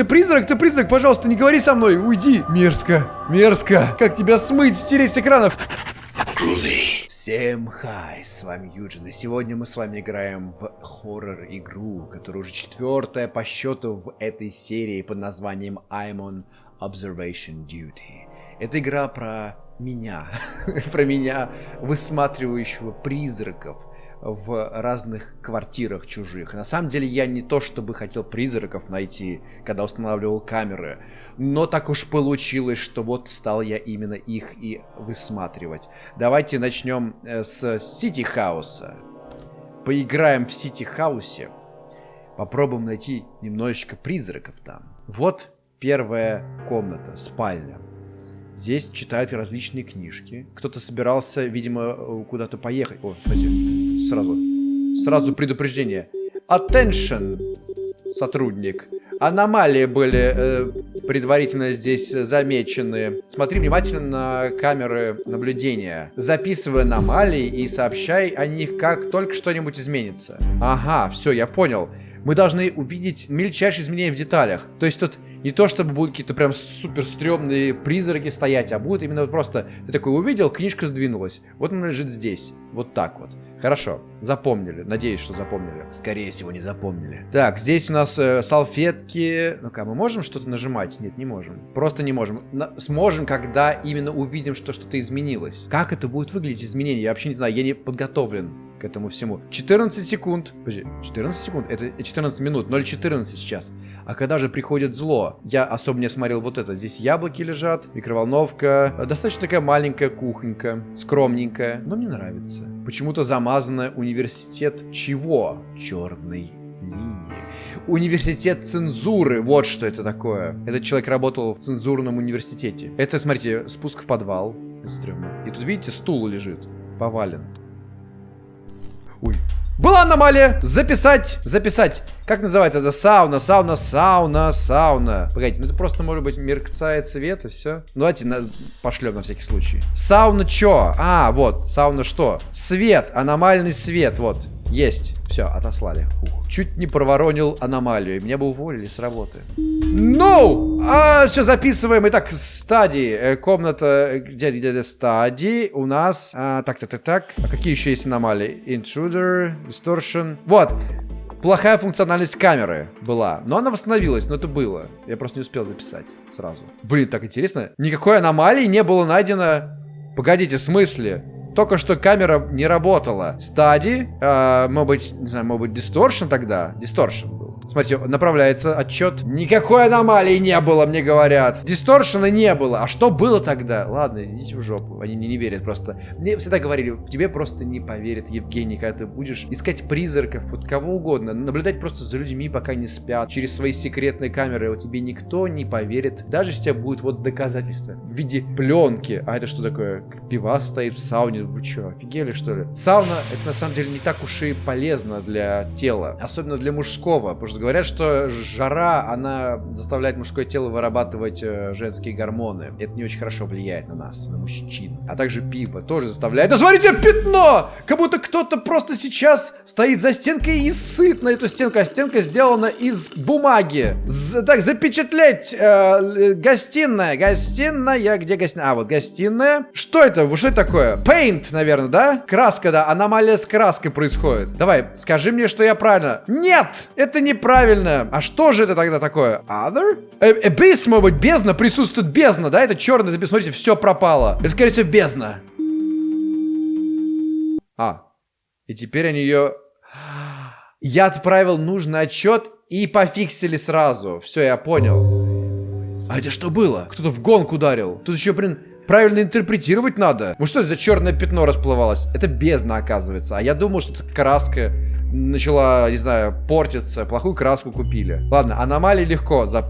ты призрак, ты призрак, пожалуйста, не говори со мной, уйди. Мерзко, мерзко. Как тебя смыть, стереть с экранов? Всем хай, с вами Юджин, и сегодня мы с вами играем в хоррор-игру, которая уже четвертая по счету в этой серии под названием I'm on Observation Duty. Это игра про меня, про меня, высматривающего призраков, в разных квартирах чужих. На самом деле я не то чтобы хотел призраков найти, когда устанавливал камеры, но так уж получилось, что вот стал я именно их и высматривать. Давайте начнем э, с Сити Хауса. Поиграем в Сити Хаусе. Попробуем найти немножечко призраков там. Вот первая комната, спальня. Здесь читают различные книжки. Кто-то собирался, видимо, куда-то поехать. О, кстати, сразу. Сразу предупреждение. Attention, сотрудник. Аномалии были э, предварительно здесь замечены. Смотри внимательно на камеры наблюдения. Записывай аномалии и сообщай о них, как только что-нибудь изменится. Ага, все, я понял. Мы должны увидеть мельчайшие изменения в деталях. То есть тут не то, чтобы будут какие-то прям супер стрёмные призраки стоять, а будет именно просто ты такой увидел, книжка сдвинулась. Вот она лежит здесь. Вот так вот. Хорошо, запомнили. Надеюсь, что запомнили. Скорее всего, не запомнили. Так, здесь у нас э, салфетки. Ну-ка, мы можем что-то нажимать? Нет, не можем. Просто не можем. На сможем, когда именно увидим, что что-то изменилось. Как это будет выглядеть, изменение? Я вообще не знаю, я не подготовлен к этому всему. 14 секунд. Подожди, 14 секунд? Это 14 минут. 0.14 сейчас. А когда же приходит зло? Я особо не смотрел вот это. Здесь яблоки лежат, микроволновка. Достаточно такая маленькая кухонька. Скромненькая. Но мне нравится. Почему-то замазанная университет чего? Черной линии. Университет цензуры. Вот что это такое. Этот человек работал в цензурном университете. Это, смотрите, спуск в подвал. И тут, видите, стул лежит. Повален. Ой. Была аномалия! Записать! Записать! Как называется это? Сауна, сауна, сауна, сауна. Погодите, ну это просто, может быть, мерцает свет и все. Ну, давайте на... пошлем на всякий случай. Сауна чё? А, вот, сауна что? Свет, аномальный свет, вот. Есть. Все, отослали. Ух. Чуть не проворонил аномалию. Меня бы уволили с работы. No! А, все, записываем. Итак, стадии. Э, комната, где, где, где стадии у нас. А, так, так, так, так. А какие еще есть аномалии? Intruder, Distortion. Вот. Плохая функциональность камеры была. Но она восстановилась, но это было. Я просто не успел записать сразу. Блин, так интересно. Никакой аномалии не было найдено. Погодите, в смысле? Только что камера не работала. Стади, э, может быть, не знаю, может быть, дисторшн тогда? Дисторшн. Смотрите, направляется отчет. Никакой аномалии не было, мне говорят. Дисторшена не было. А что было тогда? Ладно, идите в жопу. Они не, не верят просто. Мне всегда говорили, тебе просто не поверят, Евгений, когда ты будешь искать призраков, вот кого угодно. Наблюдать просто за людьми, пока не спят. Через свои секретные камеры. Вот тебе никто не поверит. Даже если у тебя будет вот доказательства в виде пленки. А это что такое? Пивас стоит в сауне. Вы что, офигели что ли? Сауна, это на самом деле не так уж и полезно для тела. Особенно для мужского. Потому что говорят, что жара, она заставляет мужское тело вырабатывать э, женские гормоны. Это не очень хорошо влияет на нас, на мужчин. А также пиво тоже заставляет... Да смотрите, пятно! Как будто кто-то просто сейчас стоит за стенкой и сыт на эту стенку. А стенка сделана из бумаги. З так, запечатлеть э, гостиная. Гостиная, где гостиная? А, вот гостиная. Что это? Что это такое? Paint, наверное, да? Краска, да. Аномалия с краской происходит. Давай, скажи мне, что я правильно. Нет! Это неправильно правильно. А что же это тогда такое? Other? Э, abyss, может быть, бездна. Присутствует бездна, да? Это черный, это, смотрите, все пропало. Это, скорее всего, бездна. А. И теперь они ее... Я отправил нужный отчет и пофиксили сразу. Все, я понял. А это что было? Кто-то в гонку ударил. Тут еще, блин, правильно интерпретировать надо. Ну что это за черное пятно расплывалось? Это бездна, оказывается. А я думал, что это краска начала, не знаю, портиться, плохую краску купили. Ладно, аномалии легко за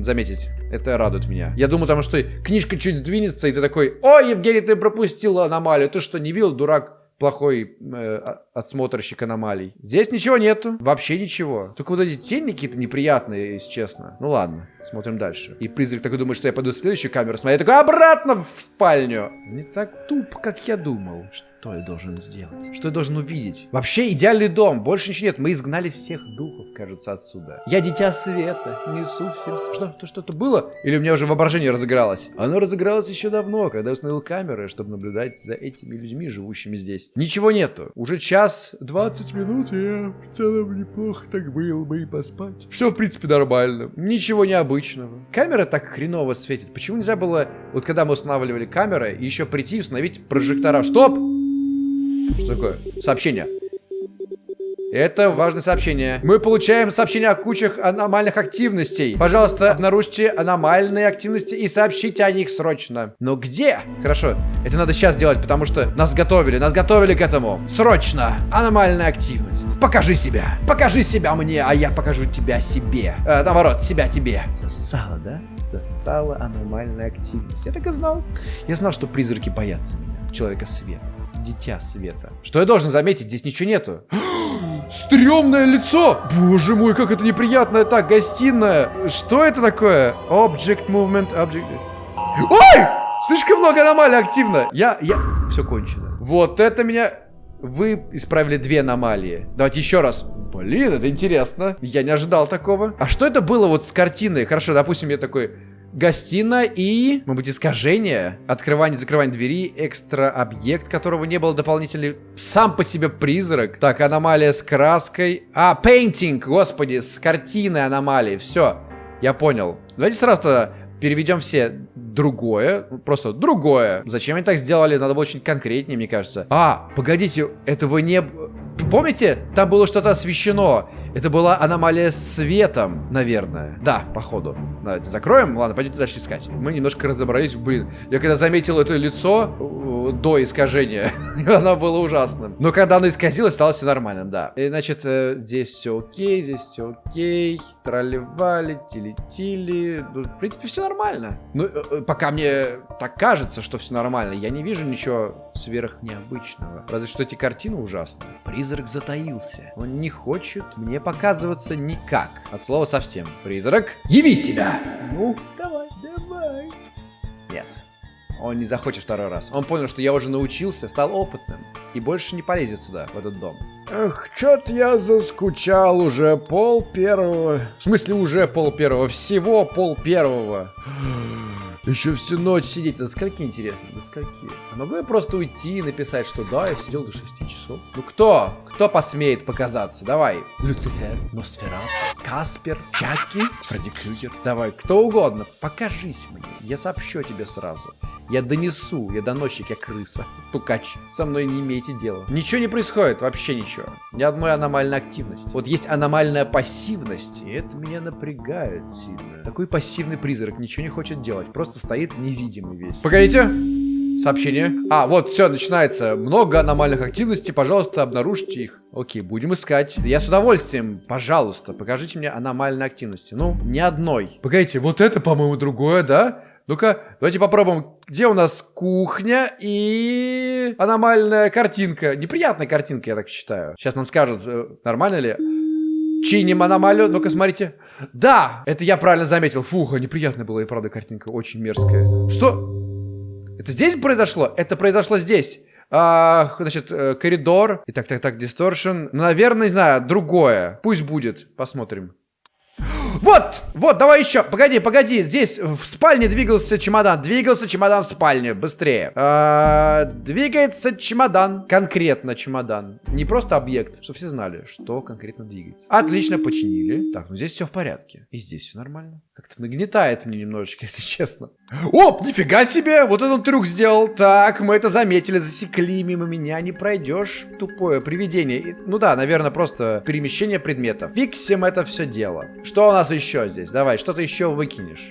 заметить. Это радует меня. Я думаю, там что книжка чуть сдвинется, и ты такой, о, Евгений, ты пропустил аномалию. Ты что, не видел, дурак? плохой э, отсмотрщик аномалий. Здесь ничего нету. Вообще ничего. Только вот эти тени какие-то неприятные, если честно. Ну ладно, смотрим дальше. И призрак такой думает, что я пойду в следующую камеру смотреть. Такой обратно в спальню. Не так туп, как я думал. Что я должен сделать? Что я должен увидеть? Вообще идеальный дом. Больше ничего нет. Мы изгнали всех духов, кажется, отсюда. Я дитя света. Несу всем... Что? То что-то было? Или у меня уже воображение разыгралось? Оно разыгралось еще давно, когда я установил камеры, чтобы наблюдать за этими людьми, живущими здесь. Ничего нету. Уже час 20 минут, я в целом неплохо так был бы и поспать. Все, в принципе, нормально. Ничего необычного. Камера так хреново светит. Почему нельзя было, вот когда мы устанавливали камеры, еще прийти и установить прожектора? Стоп! Что такое? Сообщение. Это важное сообщение. Мы получаем сообщение о кучах аномальных активностей. Пожалуйста, обнаружьте аномальные активности и сообщите о них срочно. Но где? Хорошо, это надо сейчас делать, потому что нас готовили, нас готовили к этому. Срочно! Аномальная активность. Покажи себя. Покажи себя мне, а я покажу тебя себе. Э, наоборот, себя тебе. Засала, да? Засала аномальная активность. Я так и знал. Я знал, что призраки боятся меня. Человека света дитя света. Что я должен заметить? Здесь ничего нету. Стремное лицо! Боже мой, как это неприятно. Так, гостиная. Что это такое? Object movement, object... Ой! Слишком много аномалий активно. Я, я... Все кончено. Вот это меня... Вы исправили две аномалии. Давайте еще раз. Блин, это интересно. Я не ожидал такого. А что это было вот с картиной? Хорошо, допустим, я такой гостиная и, может быть, искажение, открывание, закрывание двери, экстра объект, которого не было дополнительный, сам по себе призрак. Так, аномалия с краской. А, painting, господи, с картиной аномалии. Все, я понял. Давайте сразу переведем все другое, просто другое. Зачем они так сделали? Надо было очень конкретнее, мне кажется. А, погодите, этого не... Помните? Там было что-то освещено. Это была аномалия светом, наверное. Да, походу. Давайте закроем. Ладно, пойдемте дальше искать. Мы немножко разобрались. Блин, я когда заметил это лицо э, до искажения, оно было ужасным. Но когда оно исказилось, стало все нормальным, да. И, значит, э, здесь все окей, здесь все окей. Тролливали, тили-тили. Ну, в принципе, все нормально. Ну, э, пока мне так кажется, что все нормально, я не вижу ничего сверх необычного. Разве что эти картины ужасные. Призрак затаился. Он не хочет мне показываться никак. От слова совсем. Призрак, яви себя! Ну, давай, давай. Нет. Он не захочет второй раз. Он понял, что я уже научился, стал опытным. И больше не полезет сюда, в этот дом. Эх, чё-то я заскучал уже пол первого. В смысле уже пол первого? Всего пол первого. Еще всю ночь сидеть. До скольки, интересно? До скольки? А могу я просто уйти и написать, что да, я сидел до 6 часов? Ну кто? Кто посмеет показаться? Давай. Люцифер, Носферат, Каспер, Чаки, Фредди Крюгер. Давай, кто угодно. Покажись мне. Я сообщу тебе сразу. Я донесу, я доносчик, я крыса, стукач. Со мной не имейте дела. Ничего не происходит, вообще ничего. Ни одной аномальной активности. Вот есть аномальная пассивность, и это меня напрягает сильно. Такой пассивный призрак ничего не хочет делать, просто стоит невидимый весь. Погодите. Сообщение. А, вот, все, начинается. Много аномальных активностей, пожалуйста, обнаружьте их. Окей, будем искать. Я с удовольствием, пожалуйста, покажите мне аномальные активности. Ну, ни одной. Погодите, вот это, по-моему, другое, да? Ну-ка, давайте попробуем. Где у нас кухня и аномальная картинка? Неприятная картинка, я так считаю. Сейчас нам скажут, э, нормально ли. Чиним аномалию. Ну-ка, смотрите. Да, это я правильно заметил. Фуха, неприятная была и правда картинка. Очень мерзкая. Что? Это здесь произошло? Это произошло здесь. А, значит, э, коридор. И так, так, так, дисторшн. Ну, наверное, не знаю, другое. Пусть будет. Посмотрим. Вот, вот, давай еще. Погоди, погоди. Здесь в спальне двигался чемодан. Двигался чемодан в спальне. Быстрее. А, двигается чемодан. Конкретно чемодан. Не просто объект. Чтобы все знали, что конкретно двигается. Отлично, починили. Так, ну здесь все в порядке. И здесь все нормально. Как-то нагнетает мне немножечко, если честно. Оп, нифига себе. Вот этот трюк сделал. Так, мы это заметили, засекли. Мимо меня не пройдешь. Тупое привидение. Ну да, наверное, просто перемещение предметов. Фиксим это все дело. Что у нас еще здесь? Давай, что-то еще выкинешь.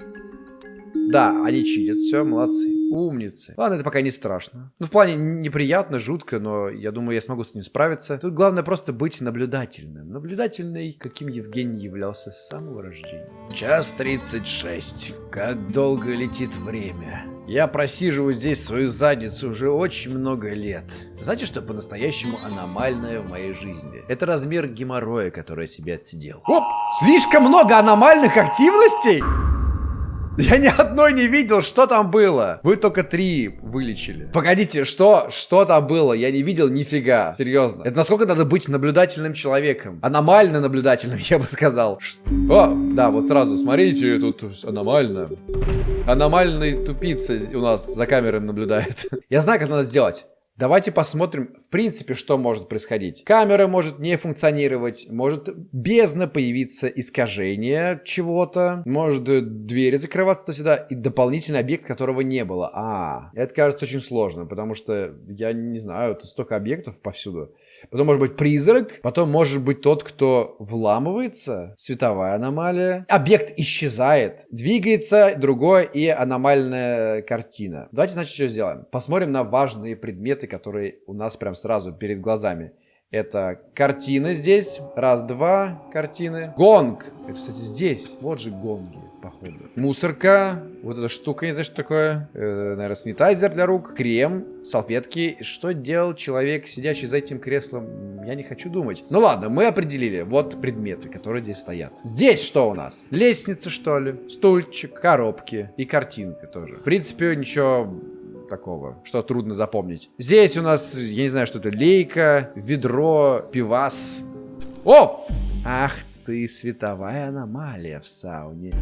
Да, они читят, все, молодцы. Умницы. Ладно, это пока не страшно. Ну, в плане неприятно, жутко, но я думаю, я смогу с ним справиться. Тут главное просто быть наблюдательным. Наблюдательный, каким Евгений являлся с самого рождения. Час 36. Как долго летит время. Я просиживаю здесь свою задницу уже очень много лет. Знаете, что по-настоящему аномальное в моей жизни? Это размер геморроя, который я себе отсидел. Оп! Слишком много аномальных активностей? Я ни одной не видел, что там было. Вы только три вылечили. Погодите, что? Что там было? Я не видел нифига. Серьезно. Это насколько надо быть наблюдательным человеком? Аномально наблюдательным, я бы сказал. О, да, вот сразу, смотрите, тут аномально. Аномальный тупица у нас за камерой наблюдает. Я знаю, как надо сделать. Давайте посмотрим, в принципе, что может происходить. Камера может не функционировать, может бездна появиться искажение чего-то, может двери закрываться туда-сюда, и дополнительный объект, которого не было. А, это кажется очень сложно, потому что, я не знаю, тут столько объектов повсюду. Потом может быть призрак, потом может быть тот, кто вламывается, световая аномалия. Объект исчезает, двигается другое и аномальная картина. Давайте, значит, что сделаем. Посмотрим на важные предметы, которые у нас прям сразу перед глазами. Это картины здесь. Раз, два картины. Гонг. Это, кстати, здесь. Вот же гонги походу. Мусорка, вот эта штука, не знаю, что такое. Э, наверное, санитайзер для рук, крем, салфетки. Что делал человек, сидящий за этим креслом, я не хочу думать. Ну ладно, мы определили. Вот предметы, которые здесь стоят. Здесь что у нас? Лестница, что ли? Стульчик, коробки и картинка тоже. В принципе, ничего такого, что трудно запомнить. Здесь у нас, я не знаю, что это, лейка, ведро, пивас. О! Ах ты световая аномалия в сауне.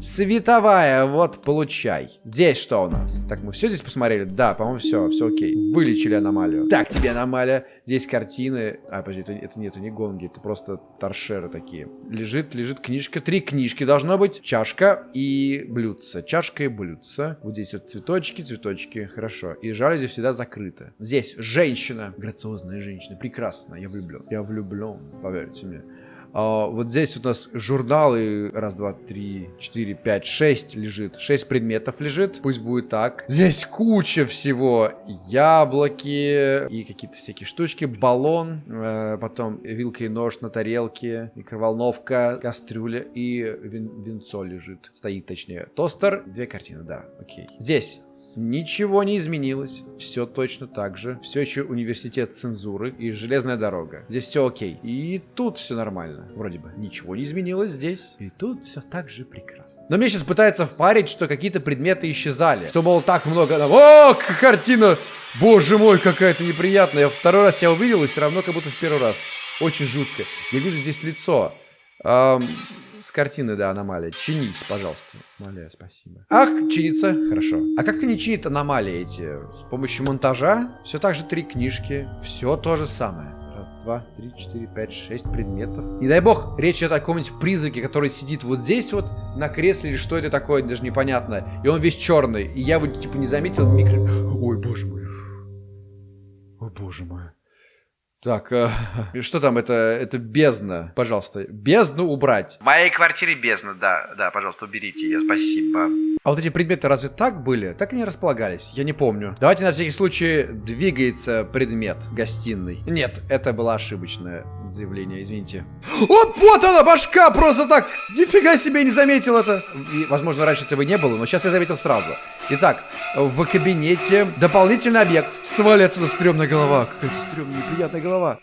Световая, вот, получай. Здесь что у нас? Так, мы все здесь посмотрели? Да, по-моему, все, все окей. Вылечили аномалию. Так, тебе аномалия. Здесь картины. А, подожди, это, это, нет, это не гонги, это просто торшеры такие. Лежит, лежит книжка. Три книжки должно быть. Чашка и блюдце. Чашка и блюдце. Вот здесь вот цветочки, цветочки. Хорошо. И жалюзи всегда закрыты. Здесь женщина. Грациозная женщина. Прекрасно. Я влюблен. Я влюблен, поверьте мне. А, вот здесь у нас журналы. Раз, два, три, четыре, пять, шесть лежит. Шесть предметов лежит. Пусть будет так. Здесь куча всего. Яблоки и какие-то всякие штучки. Баллон. Э, потом вилка и нож на тарелке. Микроволновка, кастрюля и вин винцо лежит. Стоит, точнее. Тостер. Две картины, да. Окей. Здесь Ничего не изменилось, все точно так же. Все еще университет цензуры и железная дорога. Здесь все окей. И тут все нормально, вроде бы. Ничего не изменилось здесь. И тут все так же прекрасно. Но мне сейчас пытается впарить, что какие-то предметы исчезали. Что, мол, так много... О, картина! Боже мой, какая-то неприятная. Второй раз я увидел, и все равно как будто в первый раз. Очень жутко. Я вижу здесь лицо. Эм, с картины, да, аномалия. Чинись, пожалуйста. Аномалия, спасибо. Ах, чинится. Хорошо. А как они чинят аномалии эти? С помощью монтажа? Все так же три книжки. Все то же самое. Раз, два, три, четыре, пять, шесть предметов. Не дай бог, речь идет о каком-нибудь призраке, который сидит вот здесь вот на кресле, или что это такое, даже непонятно. И он весь черный. И я вот, типа, не заметил микро... Ой, боже мой. Ой, боже мой. Так, э, что там, это, это бездна, пожалуйста, бездну убрать. В моей квартире бездна, да, да, пожалуйста, уберите ее, спасибо. А вот эти предметы разве так были? Так они располагались, я не помню. Давайте на всякий случай двигается предмет гостиной. Нет, это было ошибочное заявление, извините. Оп, вот она, башка, просто так, нифига себе не заметил это. И, возможно, раньше этого не было, но сейчас я заметил сразу. Итак, в кабинете дополнительный объект. Свали отсюда стрёмная голова. Какая-то стрёмная, неприятная голова.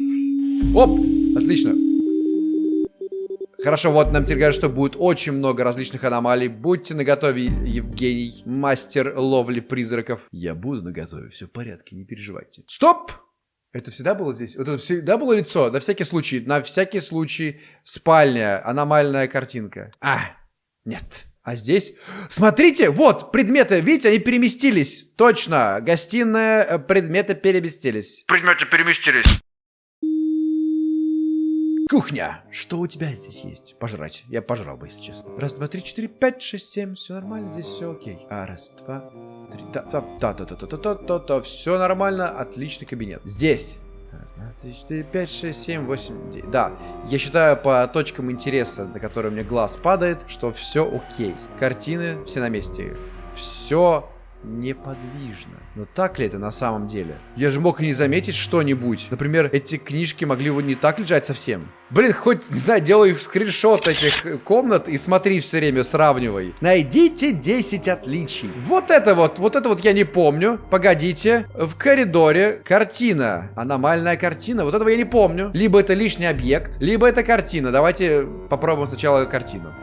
Оп, отлично. Хорошо, вот нам теперь говорят, что будет очень много различных аномалий. Будьте наготове, Евгений, мастер ловли призраков. Я буду наготове, все в порядке, не переживайте. Стоп! Это всегда было здесь? Вот это всегда было лицо? На всякий случай, на всякий случай, спальня, аномальная картинка. А, нет. А здесь... Смотрите, вот, предметы, видите, они переместились. Точно, гостиная, э, предметы переместились. Предметы переместились. Кухня. Что у тебя здесь есть? Пожрать. Я пожрал бы, если честно. Раз, два, три, четыре, пять, шесть, семь. Все нормально, здесь все окей. А, раз, два, три, да, да, да, да, да, да, да, да, да, все нормально, отличный кабинет. Здесь 3, 4, 5, 6, 7, 8, 9. Да, я считаю по точкам интереса, на которые мне глаз падает, что все окей. Картины все на месте. Все неподвижно. Но так ли это на самом деле? Я же мог и не заметить что-нибудь. Например, эти книжки могли вот не так лежать совсем. Блин, хоть, не знаю, делай скриншот этих комнат и смотри все время, сравнивай. Найдите 10 отличий. Вот это вот, вот это вот я не помню. Погодите. В коридоре картина. Аномальная картина. Вот этого я не помню. Либо это лишний объект, либо это картина. Давайте попробуем сначала картину.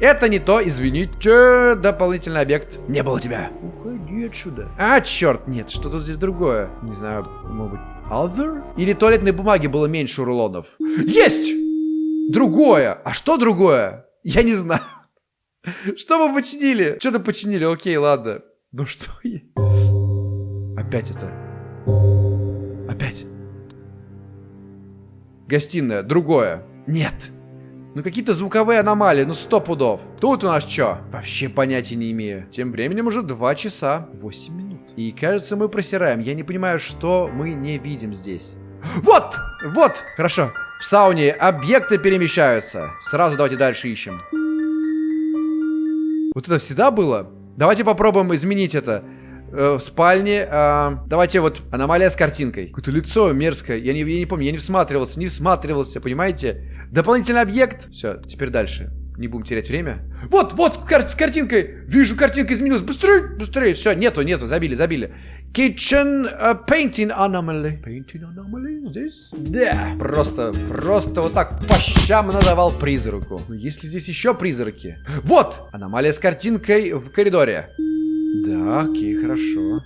Это не то, извините, дополнительный объект. Не было тебя. Уходи отсюда. А, черт, нет, что-то здесь другое. Не знаю, может быть, other? Или туалетной бумаги было меньше рулонов. Есть! Другое. А что другое? Я не знаю. Что мы починили? Что-то починили, окей, ладно. Ну что я... Опять это. Опять. Гостиная, другое. Нет. Ну какие-то звуковые аномалии, ну сто пудов. Тут у нас что? Вообще понятия не имею. Тем временем уже 2 часа 8 минут. И кажется мы просираем. Я не понимаю, что мы не видим здесь. Вот! Вот! Хорошо. В сауне объекты перемещаются. Сразу давайте дальше ищем. Вот это всегда было? Давайте попробуем изменить это. Э, в спальне. Э, давайте вот аномалия с картинкой. Какое-то лицо мерзкое. Я не, я не помню, я не всматривался, не всматривался, понимаете? Дополнительный объект. Все, теперь дальше. Не будем терять время. Вот, вот, кар с картинкой. Вижу, картинка изменилась. Быстрее, быстрее. Все, нету, нету, забили, забили. Kitchen uh, painting anomaly. Painting anomaly здесь? Да, просто, просто вот так по щам надавал призраку. Но если здесь еще призраки? Вот, аномалия с картинкой в коридоре. Да, окей, хорошо.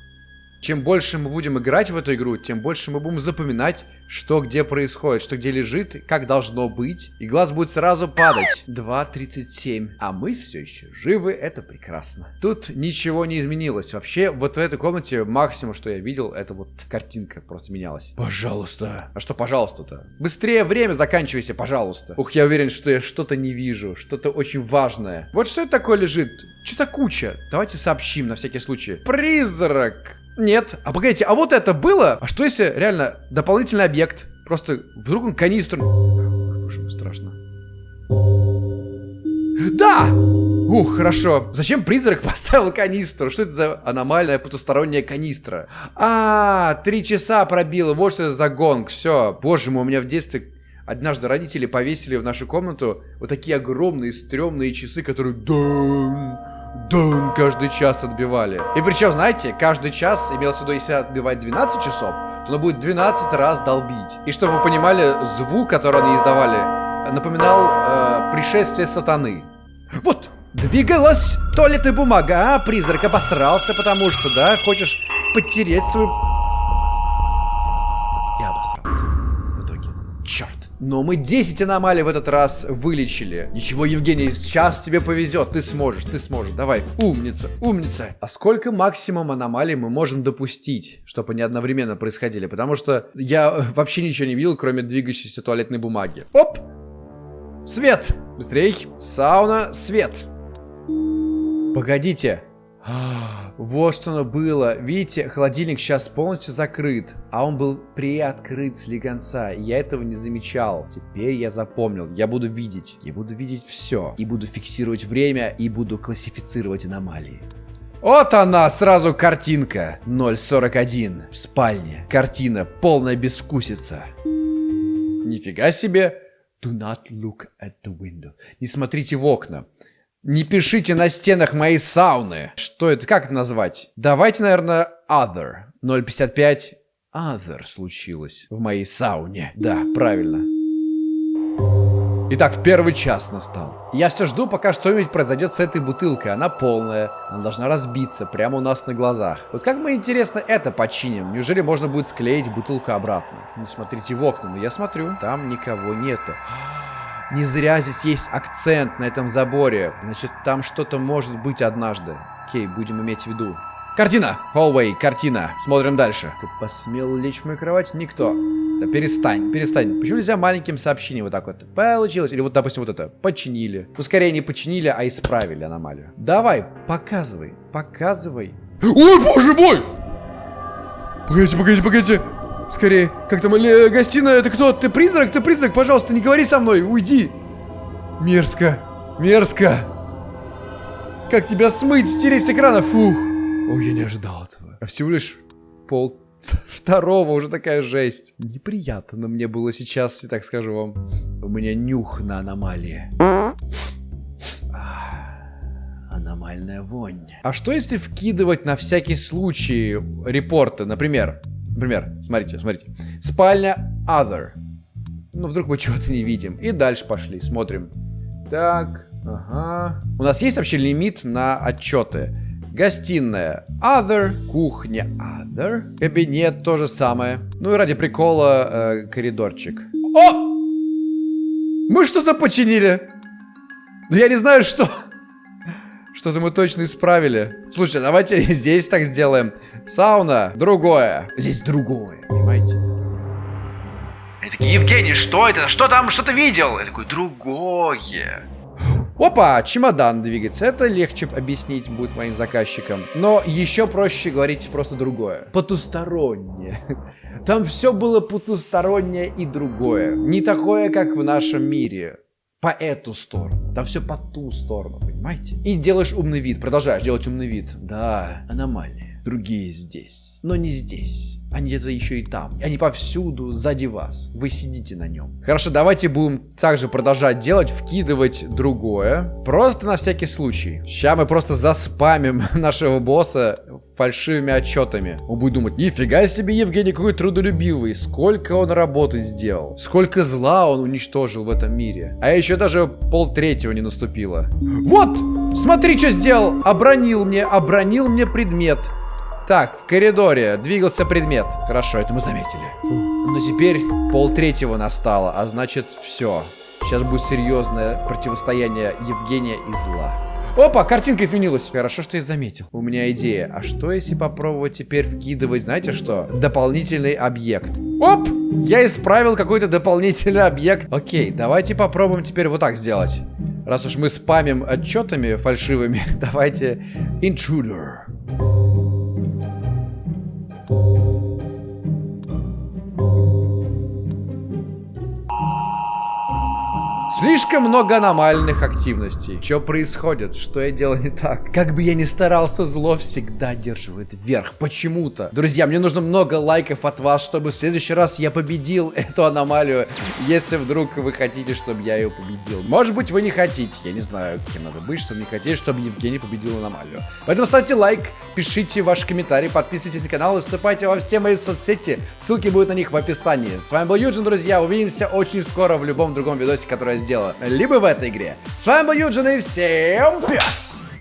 Чем больше мы будем играть в эту игру, тем больше мы будем запоминать, что где происходит, что где лежит, как должно быть. И глаз будет сразу падать. 2.37. А мы все еще живы, это прекрасно. Тут ничего не изменилось. Вообще, вот в этой комнате максимум, что я видел, это вот картинка просто менялась. Пожалуйста. А что пожалуйста-то? Быстрее время заканчивайся, пожалуйста. Ух, я уверен, что я что-то не вижу. Что-то очень важное. Вот что это такое лежит? Что за куча? Давайте сообщим на всякий случай. Призрак. Нет. А погодите, а вот это было? А что если реально дополнительный объект? Просто вдруг он канистру... Боже, страшно. Да! Ух, хорошо. Зачем призрак поставил канистру? Что это за аномальная потусторонняя канистра? А, три часа пробило. Вот что это за гонг. Все. Боже мой, у меня в детстве однажды родители повесили в нашу комнату вот такие огромные стрёмные часы, которые... Дун каждый час отбивали. И причем, знаете, каждый час, имелось в виду, если отбивать 12 часов, то оно будет 12 раз долбить. И чтобы вы понимали, звук, который они издавали, напоминал э, пришествие сатаны. Вот, двигалась туалетная бумага, а призрак обосрался, потому что, да, хочешь потереть свою... Я обосрался. В итоге. Черт. Но мы 10 аномалий в этот раз вылечили. Ничего, Евгений, сейчас тебе повезет. Ты сможешь, ты сможешь. Давай, умница, умница. А сколько максимум аномалий мы можем допустить, чтобы они одновременно происходили? Потому что я вообще ничего не видел, кроме двигающейся туалетной бумаги. Оп! Свет! Быстрей! Сауна, свет! Погодите. Вот что оно было. Видите, холодильник сейчас полностью закрыт, а он был приоткрыт слегонца. И я этого не замечал. Теперь я запомнил. Я буду видеть. Я буду видеть все. И буду фиксировать время, и буду классифицировать аномалии. Вот она, сразу картинка. 0.41 в спальне. Картина полная безвкусица. Нифига себе. Do not look at the window. Не смотрите в окна. Не пишите на стенах моей сауны. Что это? Как это назвать? Давайте, наверное, other. 055 other случилось в моей сауне. Да, правильно. Итак, первый час настал. Я все жду, пока что-нибудь произойдет с этой бутылкой. Она полная. Она должна разбиться прямо у нас на глазах. Вот как мы, интересно, это починим? Неужели можно будет склеить бутылку обратно? Не смотрите в окна, но я смотрю. Там никого нету. Не зря здесь есть акцент на этом заборе. Значит, там что-то может быть однажды. Окей, будем иметь в виду. Картина! Hallway, картина. Смотрим дальше. Ты посмел лечь в мою кровать? Никто. Да перестань, перестань. Почему нельзя маленьким сообщением вот так вот? Получилось. Или вот, допустим, вот это. Починили. Ну, скорее не починили, а исправили аномалию. Давай, показывай, показывай. Ой, боже мой! Погодите, погодите, погодите. Скорее, как там, э, гостиная, это кто? Ты призрак? Ты призрак? Пожалуйста, не говори со мной, уйди. Мерзко, мерзко. Как тебя смыть, стереть с экрана? Фух. Ой, я не ожидал этого. А всего лишь пол второго уже такая жесть. Неприятно мне было сейчас, и так скажу вам. У меня нюх на аномалии. Аномальная вонь. А что если вкидывать на всякий случай репорты? Например, например, смотрите, смотрите. Спальня Other. Ну, вдруг мы чего-то не видим. И дальше пошли, смотрим. Так, ага. У нас есть вообще лимит на отчеты? Гостиная Other, кухня Other, кабинет то же самое. Ну и ради прикола э, коридорчик. О! Мы что-то починили. Но я не знаю, что. Что-то мы точно исправили. Слушайте, давайте здесь так сделаем. Сауна, другое. Здесь другое, понимаете? Они такие, Евгений, что это? Что там? Что ты видел? Я такой, другое. Опа, чемодан двигается. Это легче объяснить будет моим заказчикам. Но еще проще говорить просто другое. Потустороннее. Там все было потустороннее и другое. Не такое, как в нашем мире. По эту сторону. Там все по ту сторону, понимаете? И делаешь умный вид, продолжаешь делать умный вид. Да, аномалии. Другие здесь. Но не здесь. Они где-то еще и там. Они повсюду, сзади вас. Вы сидите на нем. Хорошо, давайте будем также продолжать делать, вкидывать другое. Просто на всякий случай. Сейчас мы просто заспамим нашего босса фальшивыми отчетами. Он будет думать, нифига себе Евгений какой трудолюбивый. Сколько он работы сделал. Сколько зла он уничтожил в этом мире. А еще даже пол третьего не наступило. Вот! Смотри, что сделал! Обронил мне, обронил мне предмет. Так, в коридоре двигался предмет. Хорошо, это мы заметили. Но теперь пол третьего настало, а значит все. Сейчас будет серьезное противостояние Евгения и зла. Опа, картинка изменилась. Хорошо, что я заметил. У меня идея. А что, если попробовать теперь вкидывать, знаете что? Дополнительный объект. Оп! Я исправил какой-то дополнительный объект. Окей, давайте попробуем теперь вот так сделать. Раз уж мы спамим отчетами фальшивыми, давайте... Intruder. Thank you. Слишком много аномальных активностей. Что происходит? Что я делаю не так? Как бы я ни старался, зло всегда держит вверх. Почему-то. Друзья, мне нужно много лайков от вас, чтобы в следующий раз я победил эту аномалию. Если вдруг вы хотите, чтобы я ее победил. Может быть, вы не хотите. Я не знаю, кем надо быть, чтобы не хотите, чтобы Евгений победил аномалию. Поэтому ставьте лайк, пишите ваши комментарии, подписывайтесь на канал и вступайте во все мои соцсети. Ссылки будут на них в описании. С вами был Юджин, друзья. Увидимся очень скоро в любом другом видосе, который я сделаю. Либо в этой игре. С вами был Юджин и всем пять!